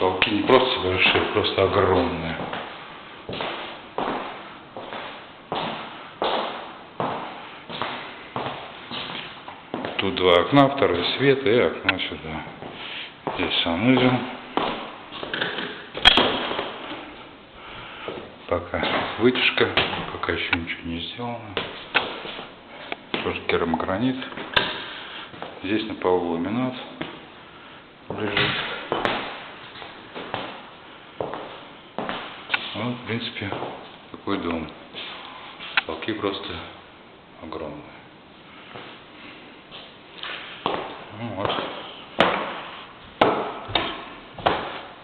Потолки не просто большие, просто огромные. Тут два окна, второй свет и окно сюда. Здесь санузел. Пока вытяжка, пока еще ничего не сделано. Тоже керамогранит. Здесь на полу ламинат лежит. Ну, в принципе, такой дом. Потолки просто огромные. Ну вот.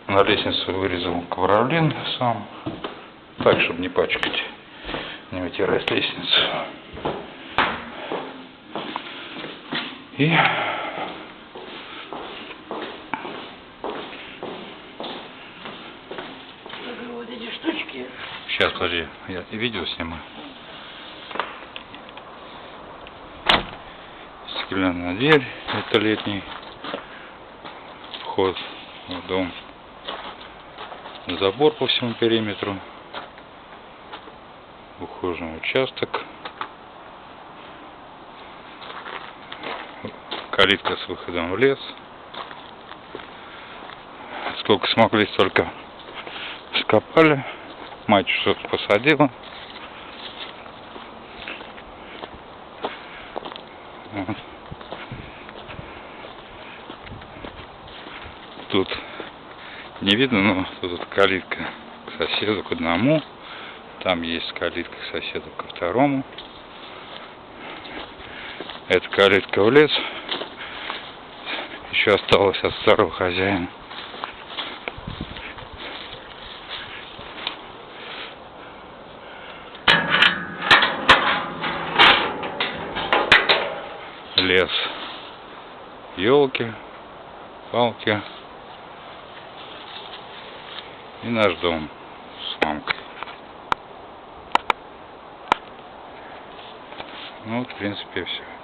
На лестницу вырезал ковролин сам. Так, чтобы не пачкать, не вытирать лестницу. И подожди, я видео снимаю. Стеклянная дверь, это летний вход в дом. Забор по всему периметру. Ухоженный участок. Калитка с выходом в лес. Сколько смогли, столько скопали. Мать что-то посадила. Вот. Тут не видно, но тут калитка к соседу, к одному. Там есть калитка к соседу, ко второму. Это калитка в лес. Еще осталось от старого хозяина. Лес. Елки, палки. И наш дом с мамкой. Ну, в принципе, все.